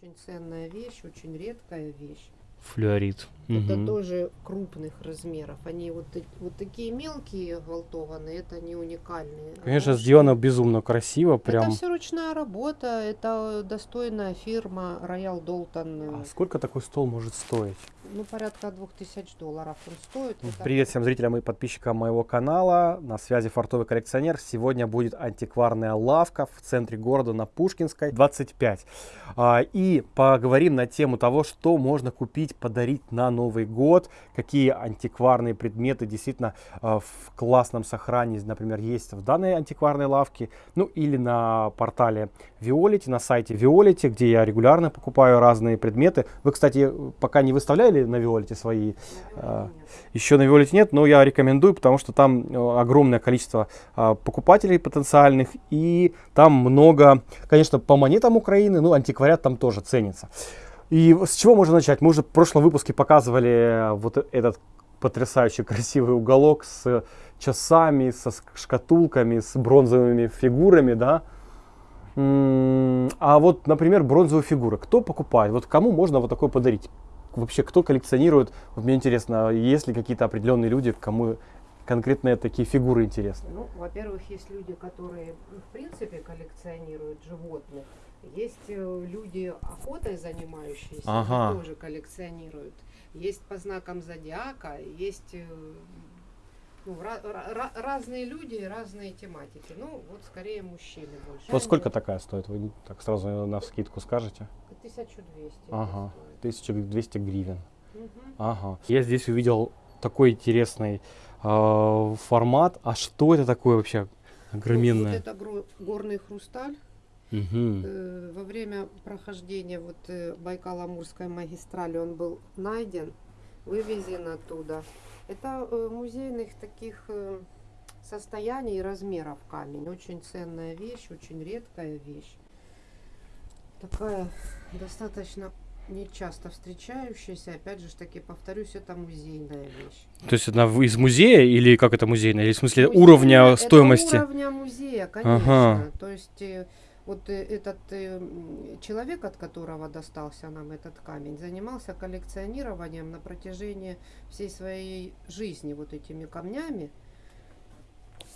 Очень ценная вещь, очень редкая вещь. Флюорит. Это Мгм. тоже крупных размеров. Они вот, вот такие мелкие гвалтованные, это не уникальные. А Конечно, уж- сделано безумно красиво, прям. Это все ручная работа, это достойная фирма Royal Dalton. А сколько такой стол может стоить? Ну, порядка 2000 долларов он стоит. Привет всем зрителям и подписчикам моего канала. На связи фартовый коллекционер. Сегодня будет антикварная лавка в центре города на Пушкинской, 25. А, И поговорим на тему того, что можно купить, подарить на Новый год, какие антикварные предметы действительно а, в классном сохранении, например, есть в данной антикварной лавке, ну или на портале Виолити, на сайте Виолити, где я регулярно покупаю разные предметы. Вы, кстати, пока не выставляли на Виолити свои а, нет. еще на Виолете нет, но я рекомендую, потому что там э, огромное количество покупателей потенциальных, и там много, конечно, по монетам Украины, ну, антиквариат там тоже ценится. И с чего можно начать? Мы уже в прошлом выпуске показывали э, вот этот потрясающий красивый уголок с часами, со шкатулками, с бронзовыми фигурами, да. А вот, например, бронзовые фигуры. Кто покупает? Вот кому можно вот такое подарить? Вообще, кто коллекционирует? Вот мне интересно, есть ли какие-то определенные люди, кому конкретно такие фигуры интересны? Ну, во-первых, есть люди, которые, в принципе, коллекционируют животных. Есть э, люди охотой занимающиеся, Ага. тоже коллекционируют. Есть по знакам зодиака, есть э, ну, ра- ра- ра- разные люди, разные тематики. Ну, вот скорее мужчины больше. Вот сколько такая стоит? Вы так сразу на скидку скажете? 1200. Ага. стоит. 1200 гривен. Мгм. Ага. Я здесь увидел такой интересный э, формат. А что это такое вообще? Ну, Огроменное. вот это горный хрусталь. Э, Во время прохождения вот э, Байкало-Амурской магистрали он был найден, вывезен оттуда. Это э, музейных таких состояний и размеров камень. Очень ценная вещь, очень редкая вещь. Такая достаточно нечасто встречающаяся. Опять же таки повторюсь, это музейная вещь. То есть она из музея или как это музейное? Или в смысле Музейная- уровня это стоимости? уровня музея, конечно. Ага. То есть вот э, этот э, человек, от которого достался нам этот камень, занимался коллекционированием на протяжении всей своей жизни вот этими камнями.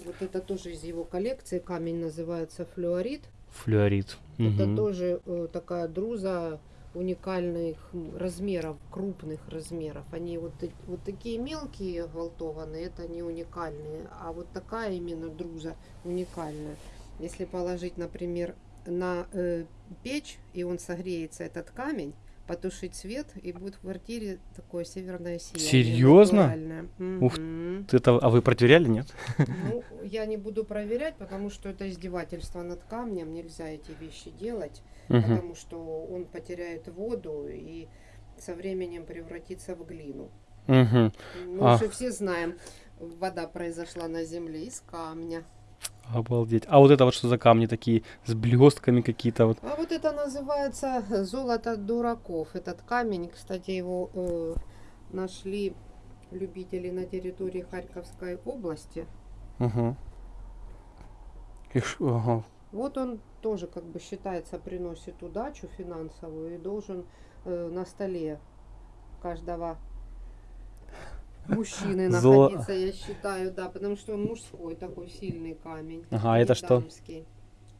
Вот это тоже из его коллекции. Камень называется флюорит. Флюорит. Это Мгм. тоже э, такая друза уникальных размеров, крупных размеров. Они вот, вот такие мелкие гвалтованные, это не уникальные, а вот такая именно друза уникальная. Если положить, например, на э, печь, и он согреется, этот камень, потушить свет, и будет в квартире такое северное сияние. Серьезно? натуральное. Ух Мгм. Это, а вы проверяли, нет? Ну, я не буду проверять, потому что это издевательство над камнем. Нельзя эти вещи делать, Мгм. потому что он потеряет воду и со временем превратится в глину. Мгм. Мы А. уже все знаем, вода произошла на земле из камня. Обалдеть. А вот это вот что за камни такие с блестками какие-то вот? А вот это называется золото дураков. Этот камень, кстати, его э, нашли любители на территории Харьковской области. Угу. И ш- ага. Вот он тоже как бы считается приносит удачу финансовую и должен э, на столе каждого мужчины Золо- находиться, я считаю, да, потому что он мужской такой сильный камень. Ага, это что?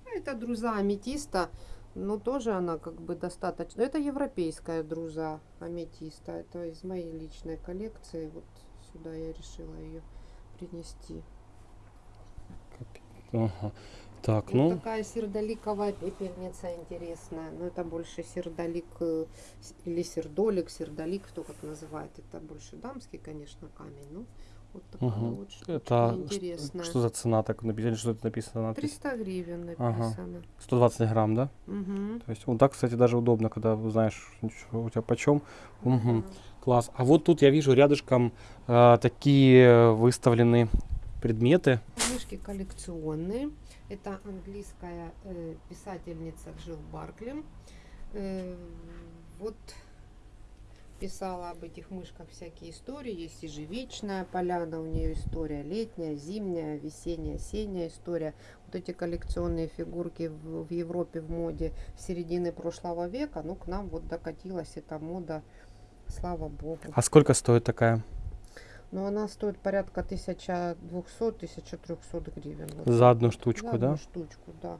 А Это друза аметиста, но тоже она как бы достаточно. Это европейская друза аметиста. Это из моей личной коллекции. Вот сюда я решила ее принести. Ага. Так, Вот ну, такая сердоликовая пепельница интересная. Но это больше сердолик э, или сердолик, сердолик, кто как называет. Это больше дамский, конечно, камень. Ну, вот такая Мгм. вот штучка это интересная. что за цена так написали, что это написано? надпись? 300 гривен Ага. написано. 120 грамм, да? Мгм. То есть вот так, кстати, даже удобно, когда знаешь, что у тебя почем. Мгм. Да. Класс. А вот тут я вижу рядышком э, такие выставлены предметы. Книжки коллекционные. Это английская э, писательница Джилл Баркли. Э, вот написала об этих мышках всякие истории. Есть ежевичная поляна, у нее история летняя, зимняя, весенняя, осенняя история. Вот эти коллекционные фигурки в, в Европе в моде середины прошлого века, ну, к нам вот докатилась эта мода, слава богу. А сколько стоит такая? Но она стоит порядка 1200-1300 гривен. Вот За одну за штучку, одну да? штучку, да.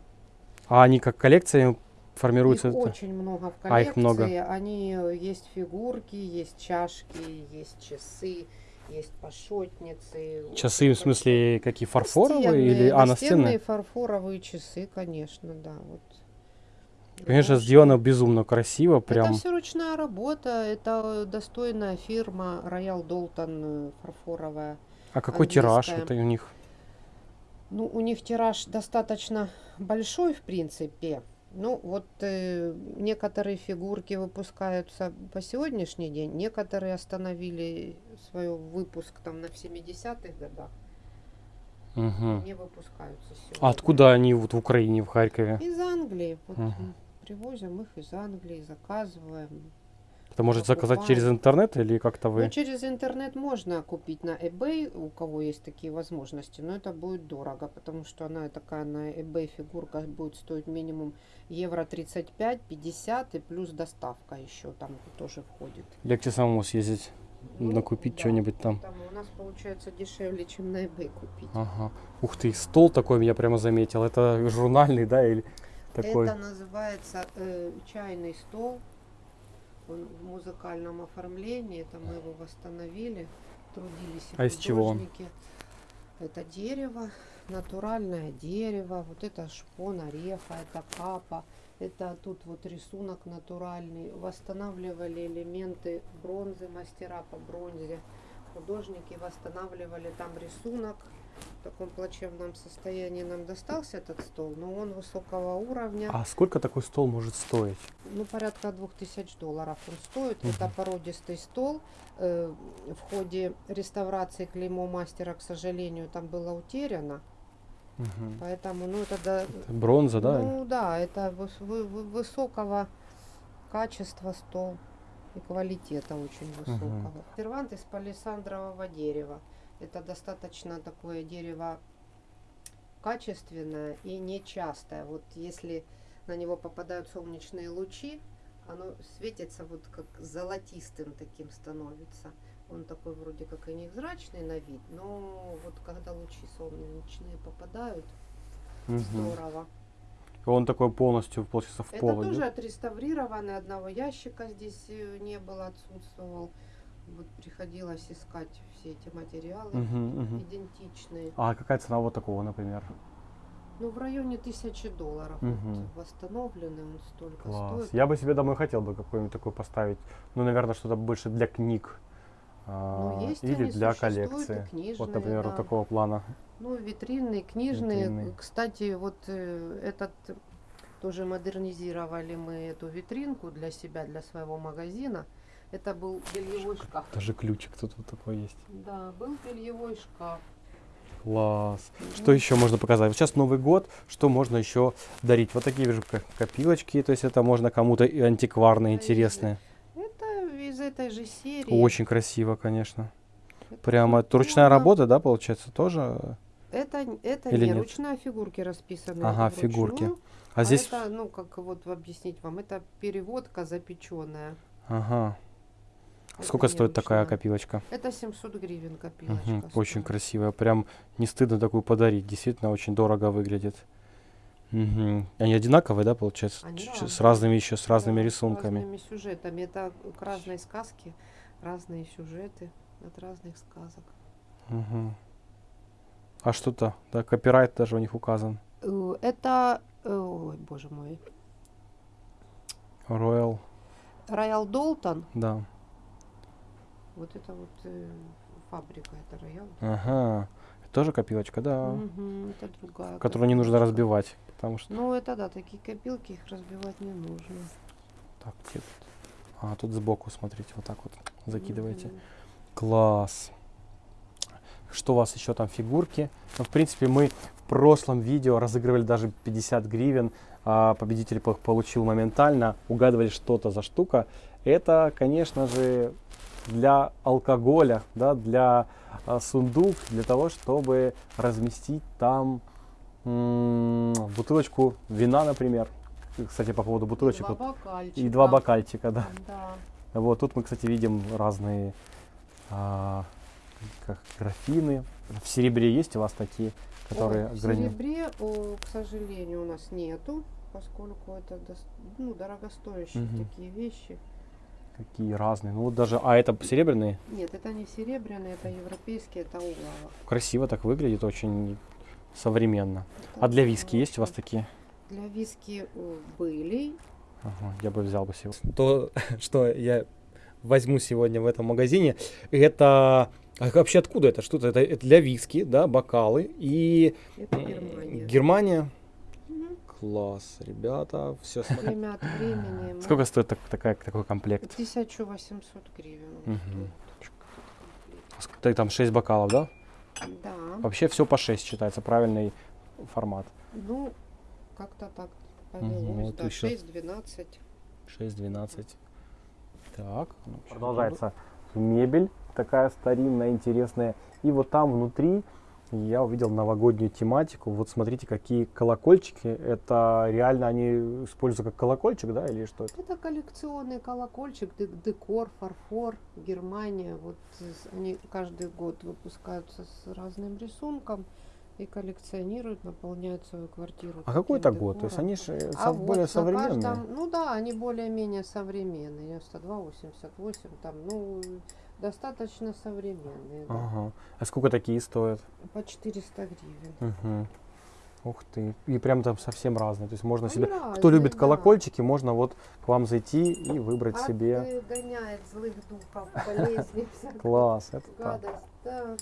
А они как коллекция формируются? Их это? очень много в коллекции. А, их много. Они э, есть фигурки, есть чашки, есть часы, есть пошотницы. Часы, в смысле, какие, фарфоровые Настенные, или... А, настенные? фарфоровые часы, конечно, да. Вот. Конечно, сделано безумно красиво, прям. Это все ручная работа, это достойная фирма Royal Долтон фарфоровая. А какой тираж английская. это у них? Ну, у них тираж достаточно большой, в принципе. Ну, вот э, некоторые фигурки выпускаются по сегодняшний день, некоторые остановили свой выпуск там на 70-х годах, Мгм. не выпускаются сегодня. А откуда они вот в Украине, в Харькове? Из Англии. Вот Мгм. Привозим их из Англии, заказываем. Это может заказать через интернет или как-то Ну, вы? через интернет можно купить на eBay, у кого есть такие возможности, но это будет дорого, потому что она такая на eBay фигурка будет стоить минимум евро 35-50 и плюс доставка еще там тоже входит. Легче самому съездить, Ну, накупить да, что-нибудь там. У нас получается дешевле, чем на eBay купить. Ага. Ух ты, стол такой я прямо заметил. Это журнальный, да, или такой? Это называется э, чайный стол. Он в музыкальном оформлении. Это мы его восстановили. Трудились А из чего он? художники. Это дерево, натуральное дерево. Вот это шпон ореха, это капа. Это тут вот рисунок натуральный. Восстанавливали элементы бронзы, мастера по бронзе. Художники восстанавливали там рисунок. В таком плачевном состоянии нам достался этот стол, но он высокого уровня. А сколько такой стол может стоить? Ну, порядка двух тысяч долларов он стоит. Мгм. Это породистый стол. Э, в ходе реставрации клеймо мастера, к сожалению, там было утеряно. Мгм. Поэтому, ну, это да, Бронза, да? ну да, это выс- вы- вы- высокого качества стол и квалитета очень высокого. Сервант из палисандрового дерева. Это достаточно такое дерево качественное и нечастое. Вот если на него попадают солнечные лучи, оно светится вот как золотистым таким становится. Он такой вроде как и невзрачный на вид, но вот когда лучи солнечные попадают, Мгм. здорово. Он такой полностью, получается, в Это пол тоже идет. отреставрированный, одного ящика здесь э, не было, отсутствовал. Вот приходилось искать все эти материалы Мгм, мгм. идентичные. А какая цена вот такого, например? Ну, в районе тысячи долларов. Мгм. Вот, восстановленный он столько Класс. стоит. Я бы себе домой хотел бы какой-нибудь такой поставить. Ну, наверное, что-то больше для книг. а, Ну, есть или они, для коллекции. книжные, Вот, например, да. вот такого плана. Ну, витринные, книжные. Витринные. Кстати, вот э, этот тоже модернизировали мы эту витринку для себя, для своего магазина. Это был бельевой шкаф. Даже ключик тут вот такой есть. Да, был бельевой шкаф. Класс. Что еще можно показать? Вот сейчас Новый год, что можно еще дарить? Вот такие вижу ко- копилочки, то есть это можно кому-то антикварные, и- интересные. Это из этой же серии. Очень красиво, конечно. Это Прямо это ручная работа, да, получается, тоже? Это, это Или не нет? ручная фигурки расписаны. Ага, вручную, фигурки. А А здесь, это, ну, как вот объяснить вам, это переводка запеченная. ага. Сколько стоит такая копилочка? Это 700 гривен копилочка. Мгм, Очень красивая. Прям не стыдно такую подарить. Действительно очень дорого выглядит. Мгм. Они одинаковые, да, получается? Они С разными еще, с разными Да, рисунками. С разными сюжетами. Это к разной сказке, разные сюжеты от разных сказок. Мгм. А что-то, да, копирайт даже у них указан. Э, Это, э, ой, боже мой, Royal, Роял Долтон. да. Вот это вот э, фабрика, это Роял. Ага. Тоже копилочка, да. Мгм, это другая. Которую не нужно разбивать. Потому что. Ну, это да, такие копилки, их разбивать не нужно. Так, где тут? А, тут сбоку, смотрите, вот так вот закидываете. Мгм. Класс. что у вас еще там фигурки. Ну, в принципе, мы в прошлом видео разыгрывали даже 50 гривен. а победитель по- получил моментально. Угадывали, что это за штука. Это, конечно же, для алкоголя, да, для а, сундук, для того, чтобы разместить там м, бутылочку вина, например. Кстати, по поводу бутылочек. Два вот, и два бокальчика, да. Да. Вот тут мы, кстати, видим разные а, как графины. В серебре есть у вас такие, которые Ой, в грани- серебре, о, к сожалению, у нас нету, поскольку это дос- ну, дорогостоящие Мгм. такие вещи. Какие разные. Ну вот даже, а это серебряные. Нет, это не серебряные, это европейские, это улава. Красиво так выглядит, очень современно. А для виски есть у вас такие? Для виски были. Ага, я бы взял бы сегодня. То, что я возьму сегодня в этом магазине, это а вообще откуда это? Что-то это, это для виски, да, бокалы и Это Германия. Германия. Класс, ребята, все. Время от времени. мы- Сколько стоит так- такая, такой комплект? 1800 гривен. Ск- так, Там 6 бокалов, да? Да. Вообще все по 6 считается, правильный формат. Ну, как-то так повелось. вот да, ещё. 6-12. 6-12. Так, ну, продолжается мебель такая старинная, интересная. И вот там внутри я увидел новогоднюю тематику. Вот смотрите, какие колокольчики. Это реально они используют как колокольчик, да, или что это? Это коллекционный колокольчик, дек- декор, фарфор, Германия. Вот они каждый год выпускаются с разным рисунком и коллекционируют, наполняют свою квартиру. А какой это год? То есть они же А более вот на современные. каждом- ну да, они более-менее современные. 92, 88, там, ну, достаточно современные. да. Ага. А сколько такие стоят? По 400 гривен. Мгм. Ух ты. И прям там совсем разные. То есть можно Они себе... Кто разные, любит да. колокольчики, можно вот к вам зайти и выбрать себе. Отгоняет злых духов по лестнице. Класс, это так. Гадость, да.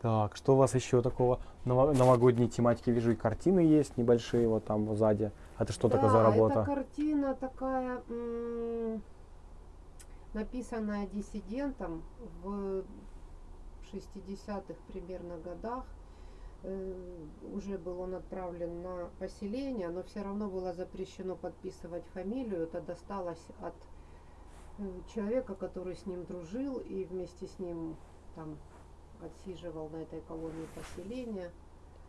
Так, что у вас еще такого ново- новогодней тематики? Вижу, и картины есть небольшие, вот там сзади. Это что такое за Да, работа? Это картина такая, написанная диссидентом в 60-х примерно годах. Э, Уже был он отправлен на поселение, но все равно было запрещено подписывать фамилию. Это досталось от э, человека, который с ним дружил и вместе с ним там отсиживал на этой колонии поселения.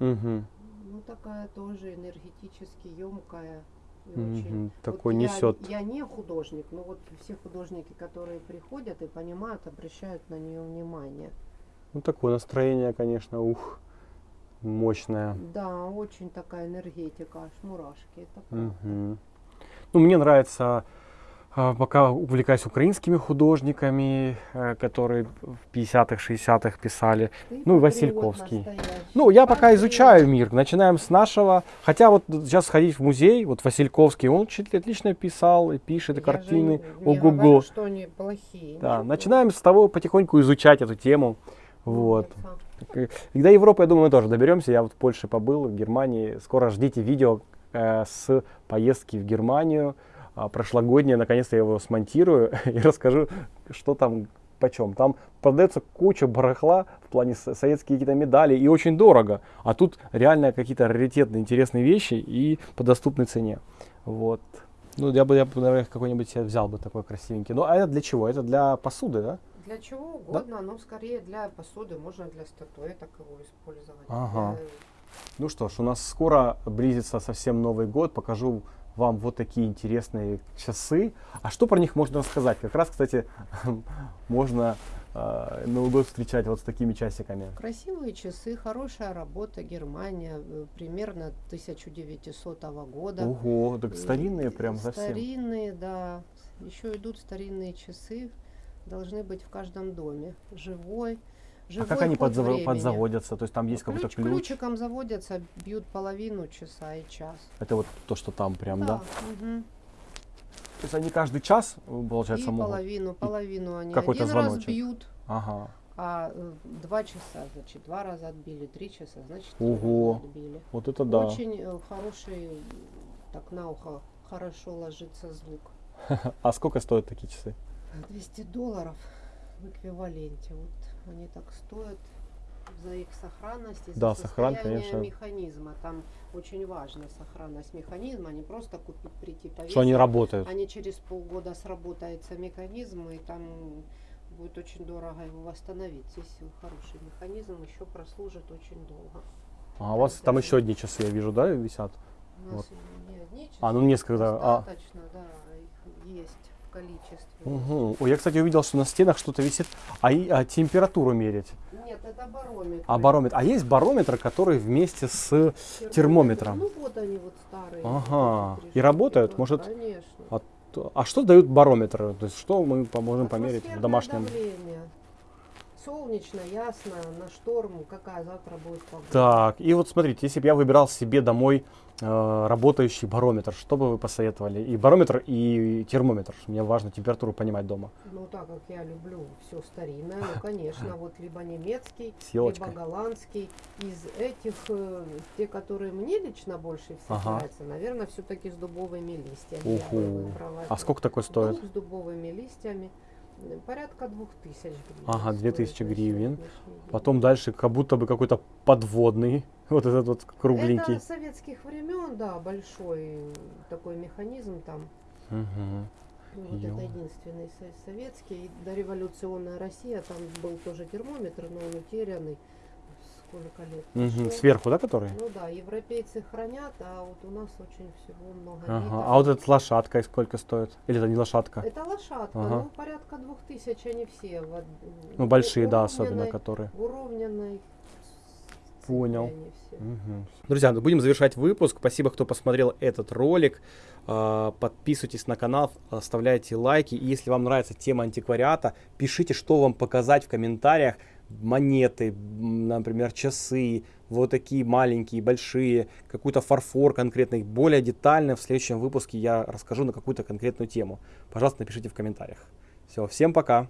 Мгм, Ну, такая тоже энергетически емкая. И мгм. очень. Вот Такой я- несет. Я, не художник, но вот все художники, которые приходят и понимают, обращают на нее внимание. Ну, такое настроение, конечно, ух, мощное. Да, очень такая энергетика, аж мурашки. Это правда. Мгм. Ну, мне нравится, пока увлекаюсь украинскими художниками, э, которые в 50-х, 60-х писали. Ты ну, и Васильковский. настоящий. Ну, я пока изучаю мир. Начинаем с нашего. Хотя вот сейчас сходить в музей, вот Васильковский, он отлично писал и пишет, и картины. Ого-го. что они плохие. Да, ничего. начинаем с того потихоньку изучать эту тему. Вот. Умница. И до Европы, я думаю, мы тоже доберемся. Я вот в Польше побыл, в Германии. Скоро ждите видео э, с поездки в Германию. А, прошлогоднее, наконец-то я его смонтирую и расскажу, что там почем. Там продается куча барахла в плане со- советские какие-то медали и очень дорого. А тут реально какие-то раритетные, интересные вещи и по доступной цене. Вот. Ну, я бы, я бы, наверное, какой-нибудь себе взял бы такой красивенький. Ну, а это для чего? Это для посуды, да? Для чего угодно, но скорее для посуды, можно для статуэток его использовать. Ага. Для- Ну что ж, у нас скоро близится совсем Новый год. Покажу вам вот такие интересные часы. А что про них можно рассказать? Как раз, кстати, можно э, Новый год встречать вот с такими часиками. Красивые часы, хорошая работа, Германия, э, примерно 1900 года. Ого, так Э, старинные прям совсем. Старинные, да. Еще идут старинные часы, должны быть в каждом доме. Живой. А живой как они ход подзаво- времени. подзаводятся? То есть там есть какой-то ключ? Ключиком заводятся, бьют половину часа и час. Это вот то, что там прям, да? мгм. То есть они каждый час, э, получается, и могут? половину, половину они какой-то один раз звоночек. бьют, Ага. а э, два часа, значит, два раза отбили, три часа, значит, Ого. отбили. Вот это да. Очень э, хороший, так на ухо хорошо ложится звук. А сколько стоят такие часы? 200 долларов в эквиваленте. Вот они так стоят за их сохранность и за Да, сохран, конечно. механизма. Там очень важна сохранность механизма, не просто купить, прийти повесить. Что они работают. Они через полгода сработается механизм, и там будет очень дорого его восстановить. Здесь хороший механизм, еще прослужит очень долго. А у вас там еще одни часы, я вижу, да, висят? У нас Вот. не одни часы, А, ну несколько. А. достаточно, да, их есть количестве. Угу. Ой, я, кстати, увидел, что на стенах что-то висит. А, и- а температуру мерить? Нет, это барометр. А барометр? А есть барометр, который вместе с... термометром. Ну вот они вот старые. Ага. вот И работают? Может, Конечно. А, а что дают барометры? То есть что мы поможем померить в домашнем? давление. Солнечно, ясно, на шторм, какая завтра будет погода. Так, и вот смотрите, если бы я выбирал себе домой э, работающий барометр, что бы вы посоветовали? И барометр, и термометр. Мне важно температуру понимать дома. Ну, так как я люблю все старинное, ну, конечно, вот либо немецкий, либо голландский. Из этих, э, те, которые мне лично больше всех Ага. нравятся, наверное, все-таки с дубовыми листьями. Уху. А сколько такой стоит? Дуб с дубовыми листьями. Порядка двух тысяч гривен. Ага, 2000 на гривен. Потом дальше как будто бы какой-то подводный, вот этот вот кругленький. Это советских времен, да, большой такой механизм там. Ну, Вот Ё. это единственный со- советский. Дореволюционная Россия, там был тоже термометр, но он утерянный. Прошло. Сверху, да, который? Ну да, европейцы хранят, а вот у нас очень всего много. Ага. А вот эта лошадка и сколько стоит? Или это не лошадка? Это лошадка, Ага. ну порядка двух тысяч они все. в Ну, большие, да, особенно, которые. Уровненной Понял. Мгм. Друзья, ну, будем завершать выпуск. Спасибо, кто посмотрел этот ролик. А, Подписывайтесь на канал, оставляйте лайки. И если вам нравится тема антиквариата, пишите, что вам показать в комментариях. Монеты, например, часы, вот такие маленькие, большие, какой-то фарфор конкретный. Более детально в следующем выпуске я расскажу на какую-то конкретную тему. Пожалуйста, напишите в комментариях. Все, всем пока.